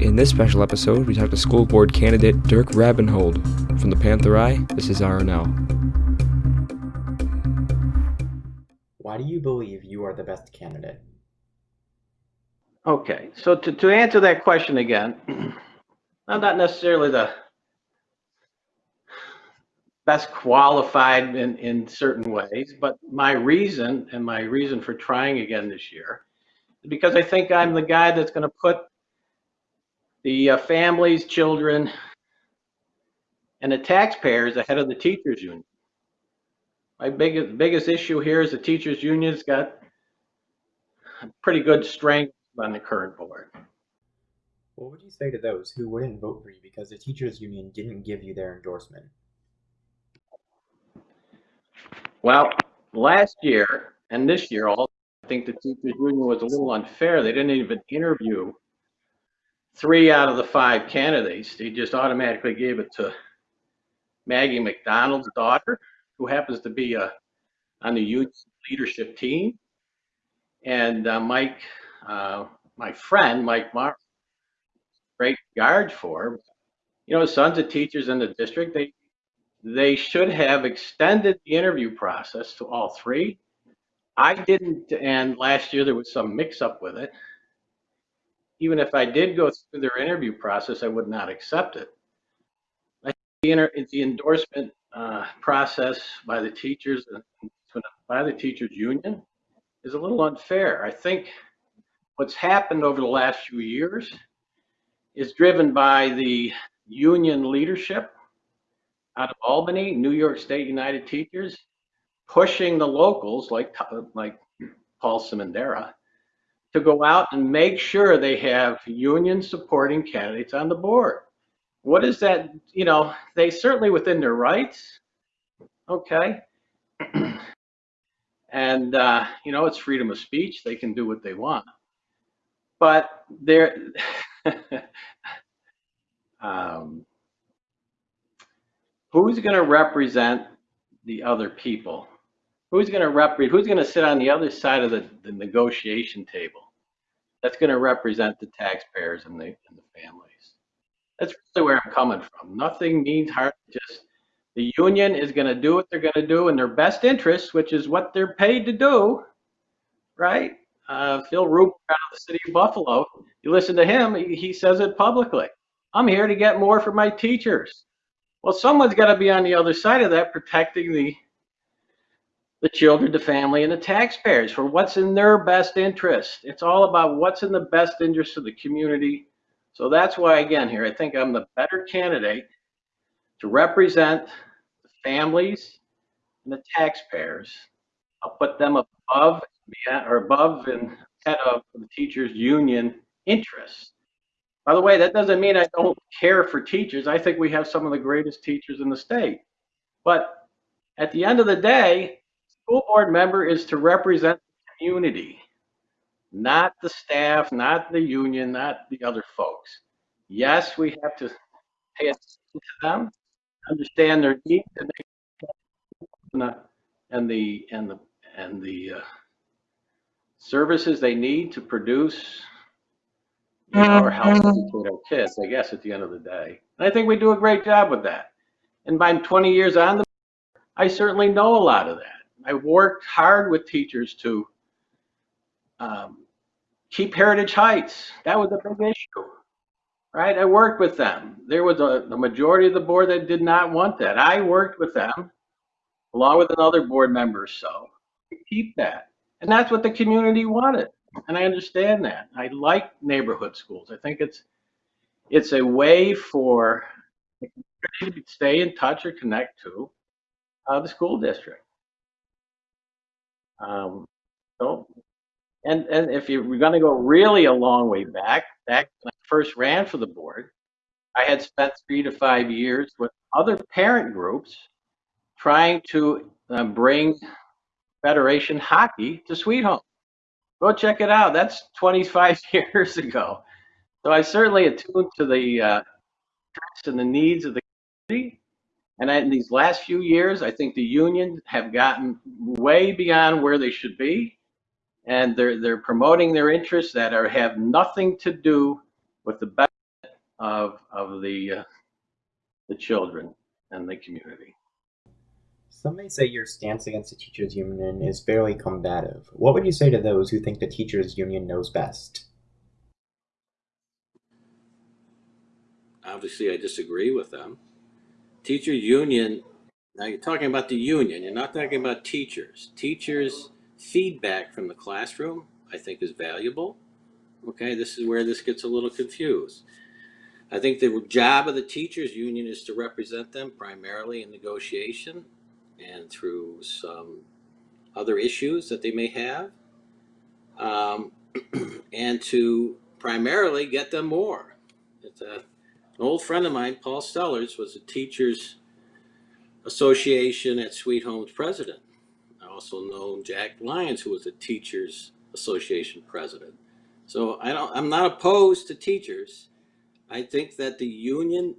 In this special episode, we talk to school board candidate Dirk Rabenhold. From the Panther Eye, this is RNL. Why do you believe you are the best candidate? Okay, so to, to answer that question again, I'm not necessarily the best qualified in, in certain ways, but my reason and my reason for trying again this year is because I think I'm the guy that's going to put the uh, families, children, and the taxpayers ahead of the teachers union. My biggest biggest issue here is the teachers union's got pretty good strength on the current board. What would you say to those who wouldn't vote for you because the teachers union didn't give you their endorsement? Well, last year and this year, also, I think the teachers union was a little unfair. They didn't even interview three out of the five candidates. They just automatically gave it to Maggie McDonald's daughter, who happens to be a, on the youth leadership team, and uh, Mike, uh, my friend Mike Mar, great guard for. You know, sons of teachers in the district, they they should have extended the interview process to all three. I didn't, and last year there was some mix up with it. Even if I did go through their interview process, I would not accept it. The, the endorsement uh, process by the teachers and by the teachers union is a little unfair. I think what's happened over the last few years is driven by the union leadership out of Albany, New York State United Teachers, pushing the locals like like Paul Simondera to go out and make sure they have union supporting candidates on the board. What is that? You know, they certainly within their rights. Okay. and uh, you know, it's freedom of speech. They can do what they want. But they're um, who's going to represent the other people? Who's going to represent? Who's going to sit on the other side of the, the negotiation table? That's going to represent the taxpayers and the, and the families. That's really where I'm coming from. Nothing means hard. Just the union is going to do what they're going to do in their best interest, which is what they're paid to do, right? Uh, Phil Rumore out of the city of Buffalo. You listen to him; he, he says it publicly. I'm here to get more for my teachers. Well, someone's got to be on the other side of that, protecting the the children, the family, and the taxpayers for what's in their best interest. It's all about what's in the best interest of the community. So that's why, again, here I think I'm the better candidate to represent the families and the taxpayers. I'll put them above or above and head of the teachers' union interests. By the way, that doesn't mean I don't care for teachers. I think we have some of the greatest teachers in the state. But at the end of the day, school board member is to represent the community, not the staff, not the union, not the other folks. Yes, we have to pay attention to them, understand their needs, and the and the and the, and the uh, services they need to produce you know, or help educate our kids, I guess, at the end of the day. And I think we do a great job with that. And by 20 years on, the, I certainly know a lot of that. I worked hard with teachers to um, keep Heritage Heights. That was a big issue, right? I worked with them. There was a the majority of the board that did not want that. I worked with them, along with another board member, so to keep that. And that's what the community wanted and I understand that. I like neighborhood schools. I think it's it's a way for to stay in touch or connect to uh, the school district. Um, so, and and if you are going to go really a long way back, back when I first ran for the board, I had spent three to five years with other parent groups trying to uh, bring Federation hockey to Sweet Home. Go check it out. That's 25 years ago. So I certainly attuned to the uh, and the needs of the community. And in these last few years, I think the unions have gotten way beyond where they should be, and they're they're promoting their interests that are have nothing to do with the benefit of, of the, uh, the children and the community. Some may say your stance against the teachers union is fairly combative. What would you say to those who think the teachers union knows best? Obviously, I disagree with them. Teacher union, now you're talking about the union, you're not talking about teachers. Teachers' feedback from the classroom, I think is valuable. Okay, this is where this gets a little confused. I think the job of the teachers union is to represent them primarily in negotiation and through some other issues that they may have. Um, and to primarily get them more. It's a, an old friend of mine, Paul Stellers, was a teachers association at Sweet Home's president. I also know Jack Lyons, who was a teachers association president. So I don't, I'm not opposed to teachers. I think that the union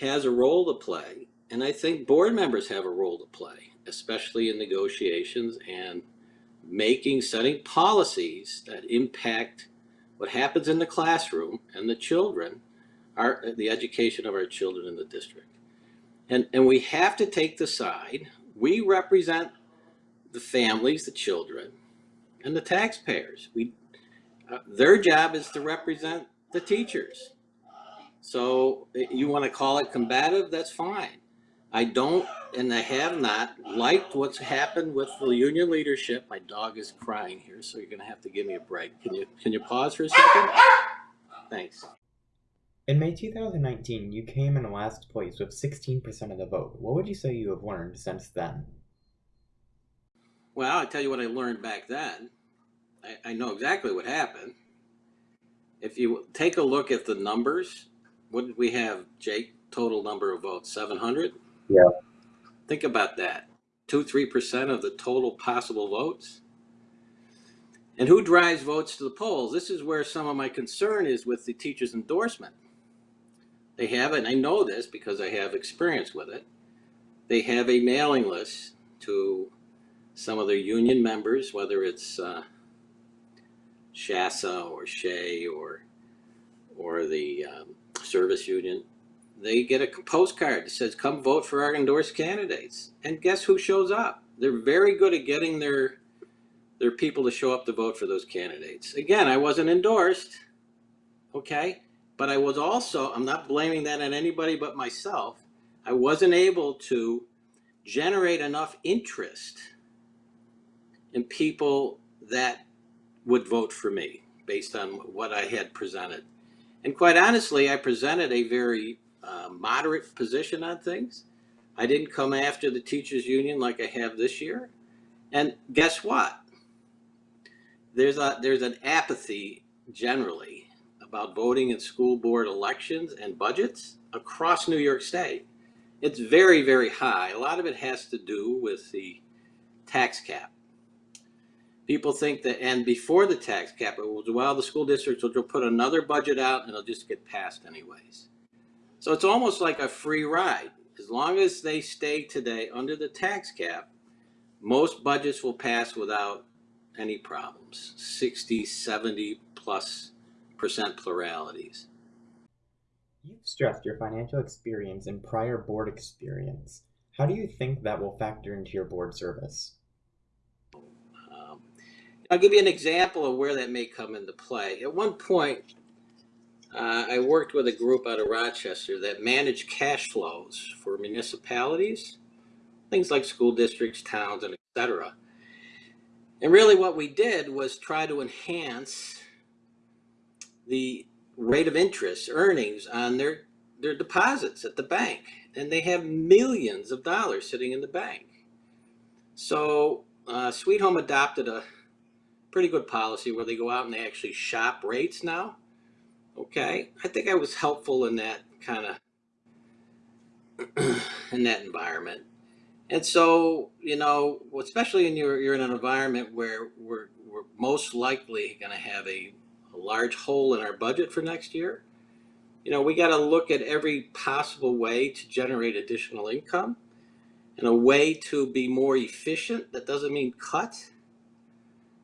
has a role to play, and I think board members have a role to play, especially in negotiations and making, setting policies that impact what happens in the classroom and the children, our, the education of our children in the district. And, and we have to take the side. We represent the families, the children, and the taxpayers. We, uh, their job is to represent the teachers. So eh, you want to call it combative, that's fine. I don't, and I have not liked what's happened with the union leadership. My dog is crying here, so you're gonna have to give me a break. Can you, can you pause for a second? Thanks. In May 2019, you came in last place with 16% of the vote. What would you say you have learned since then? Well, I'll tell you what I learned back then. I, I know exactly what happened. If you take a look at the numbers, what did we have, Jake? Total number of votes, 700? Yeah. Think about that. Two, three percent of the total possible votes. And who drives votes to the polls? This is where some of my concern is with the teacher's endorsement. They have, and I know this because I have experience with it, they have a mailing list to some of their union members, whether it's uh, Shasa or Shea or or the um, service union, they get a postcard that says, come vote for our endorsed candidates. And guess who shows up? They're very good at getting their, their people to show up to vote for those candidates. Again, I wasn't endorsed, okay? But I was also, I'm not blaming that on anybody but myself. I wasn't able to generate enough interest in people that would vote for me based on what I had presented. And quite honestly, I presented a very uh, moderate position on things. I didn't come after the teachers union like I have this year. And guess what? There's a there's an apathy generally about voting in school board elections and budgets across New York State. It's very, very high. A lot of it has to do with the tax cap. People think that, and before the tax cap, it was, well, the school districts will put another budget out and it'll just get passed anyways. So it's almost like a free ride. As long as they stay today under the tax cap, most budgets will pass without any problems, 60, 70 plus percent pluralities. You've stressed your financial experience and prior board experience. How do you think that will factor into your board service? Um, I'll give you an example of where that may come into play. At one point, uh, I worked with a group out of Rochester that managed cash flows for municipalities, things like school districts, towns, and etc. And really what we did was try to enhance the rate of interest earnings on their, their deposits at the bank. And they have millions of dollars sitting in the bank. So uh, Sweet Home adopted a pretty good policy where they go out and they actually shop rates now. Okay, I think I was helpful in that kind of in that environment. And so, you know, especially in your you're in an environment where we're we're most likely going to have a, large hole in our budget for next year. You know, we got to look at every possible way to generate additional income and a way to be more efficient. That doesn't mean cut.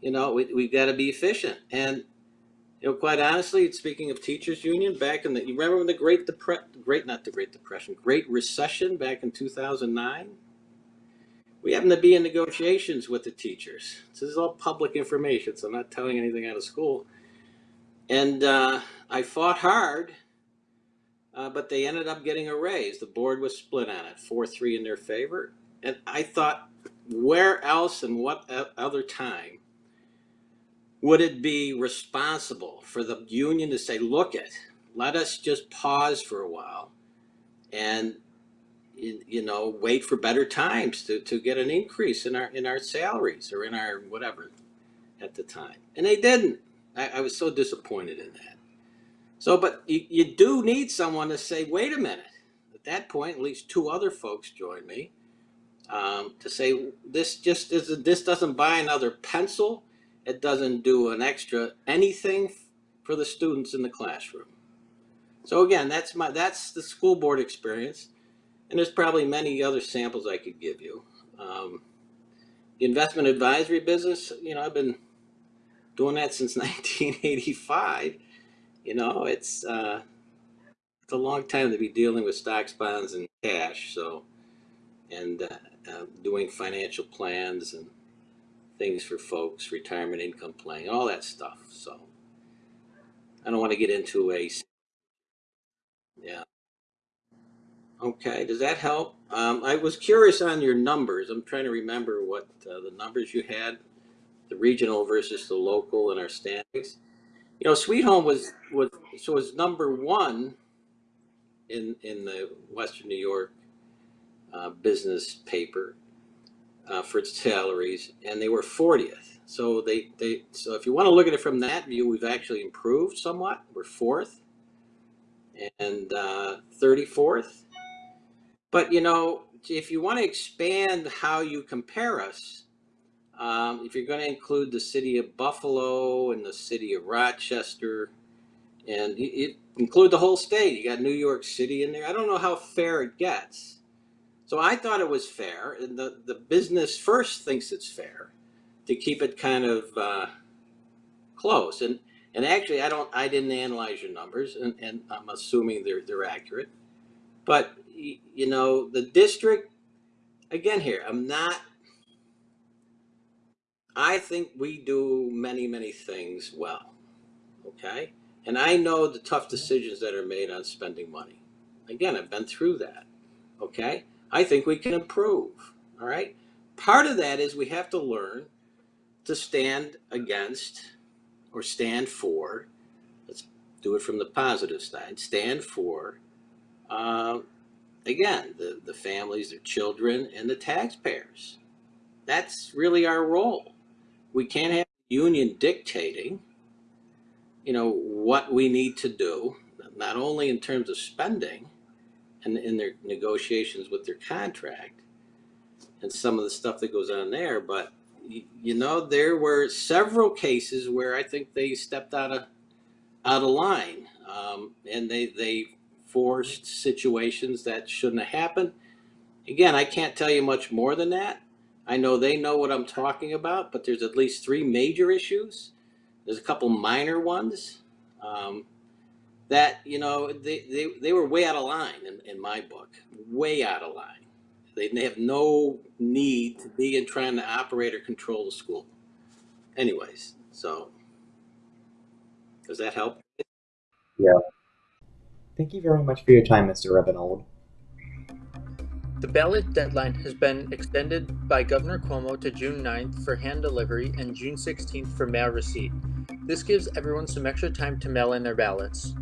You know, we, we've got to be efficient. And You know, quite honestly, speaking of teachers union, back in the, you remember when the Great Depre, Great, not the Great Depression, Great Recession back in two thousand nine? We happened to be in negotiations with the teachers. This is all public information, so I'm not telling anything out of school. And, uh, I fought hard, uh, but they ended up getting a raise. The board was split on it, four, three in their favor. And I thought, where else and what other time would it be responsible for the union to say, look it, let us just pause for a while and you know wait for better times to, to get an increase in our in our salaries or in our whatever at the time and they didn't I, I was so disappointed in that. So but you, you do need someone to say wait a minute. At that point at least two other folks joined me um, to say this just isn't this doesn't buy another pencil. It doesn't do an extra anything for the students in the classroom. So again that's my that's the school board experience and there's probably many other samples i could give you. Um, the investment advisory business you know i've been doing that since 1985 you know it's uh, it's a long time to be dealing with stocks bonds and cash so and uh, uh, doing financial plans and things for folks, retirement income planning, all that stuff. So I don't want to get into a, yeah. Okay, does that help? Um, I was curious on your numbers. I'm trying to remember what uh, the numbers you had, the regional versus the local and our standings. You know, Sweet Home was, was, so was number one in, in the Western New York uh, business paper uh, for its salaries, and they were 40th. So they, they so if you want to look at it from that view, we've actually improved somewhat. We're fourth and uh, 34th. But you know, if you want to expand how you compare us, um, if you're going to include the city of Buffalo and the city of Rochester, and include the whole state, you got New York City in there. I don't know how fair it gets. So I thought it was fair, and the, the business first thinks it's fair to keep it kind of uh, close. And and actually, I don't, I didn't analyze your numbers, and, and I'm assuming they're they're accurate. But you know, the district, again, here, I'm not. I think we do many many things well, okay, and I know the tough decisions that are made on spending money. Again, I've been through that, okay. I think we can improve. All right. Part of that is we have to learn to stand against or stand for. Let's do it from the positive side. Stand for, uh, again, the, the families, their children, and the taxpayers. That's really our role. We can't have the union dictating, you know, what we need to do, not only in terms of spending, and in their negotiations with their contract and some of the stuff that goes on there. But you, know, there were several cases where I think they stepped out of out of line, um, and they they forced situations that shouldn't have happened. Again, I can't tell you much more than that. I know they know what I'm talking about, but there's at least three major issues. There's a couple minor ones. Um, that you know they, they, they were way out of line in, in my book way out of line they, they have no need to be in trying to operate or control the school anyways so does that help Yeah. Thank you very much for your time, Mr. Rebenold. The ballot deadline has been extended by Governor Cuomo to June 9th for hand delivery and June 16th for mail receipt. This gives everyone some extra time to mail in their ballots.